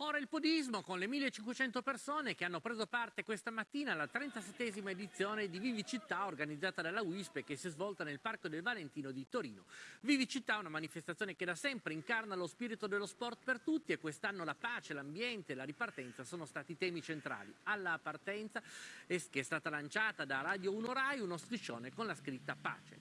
Ora il podismo con le 1500 persone che hanno preso parte questa mattina alla 37esima edizione di Vivi Città organizzata dalla WISP e che si è svolta nel Parco del Valentino di Torino. Vivi Città è una manifestazione che da sempre incarna lo spirito dello sport per tutti e quest'anno la pace, l'ambiente e la ripartenza sono stati temi centrali. Alla partenza che è stata lanciata da Radio 1 Rai uno striscione con la scritta pace.